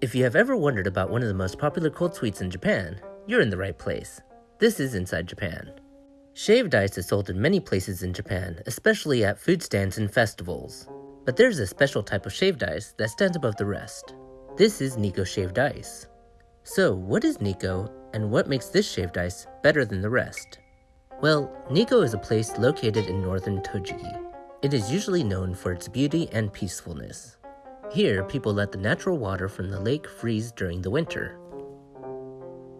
If you have ever wondered about one of the most popular cold sweets in Japan, you're in the right place. This is Inside Japan. Shaved ice is sold in many places in Japan, especially at food stands and festivals. But there's a special type of shaved ice that stands above the rest. This is Nikko shaved ice. So, what is Nikko, and what makes this shaved ice better than the rest? Well, Nikko is a place located in northern Tochigi. It is usually known for its beauty and peacefulness. Here, people let the natural water from the lake freeze during the winter.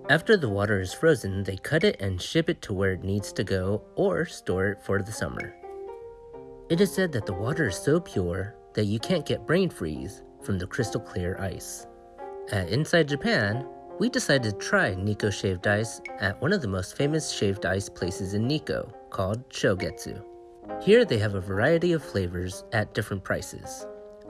After the water is frozen, they cut it and ship it to where it needs to go or store it for the summer. It is said that the water is so pure that you can't get brain freeze from the crystal clear ice. At Inside Japan, we decided to try Nikko shaved ice at one of the most famous shaved ice places in Nikko, called Shogetsu. Here they have a variety of flavors at different prices.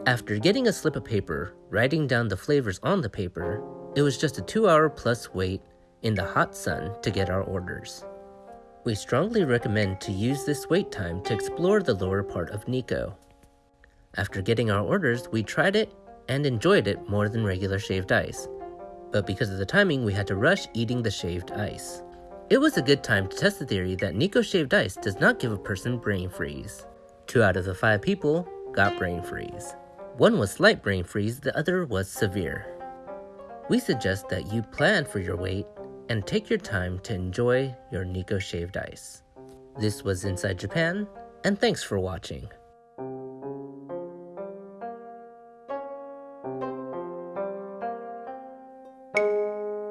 After getting a slip of paper, writing down the flavors on the paper, it was just a two hour plus wait in the hot sun to get our orders. We strongly recommend to use this wait time to explore the lower part of Nikko. After getting our orders, we tried it and enjoyed it more than regular shaved ice. But because of the timing, we had to rush eating the shaved ice. It was a good time to test the theory that Nikko shaved ice does not give a person brain freeze. Two out of the five people got brain freeze. One was slight brain freeze, the other was severe. We suggest that you plan for your wait and take your time to enjoy your Nikko shaved ice. This was Inside Japan, and thanks for watching.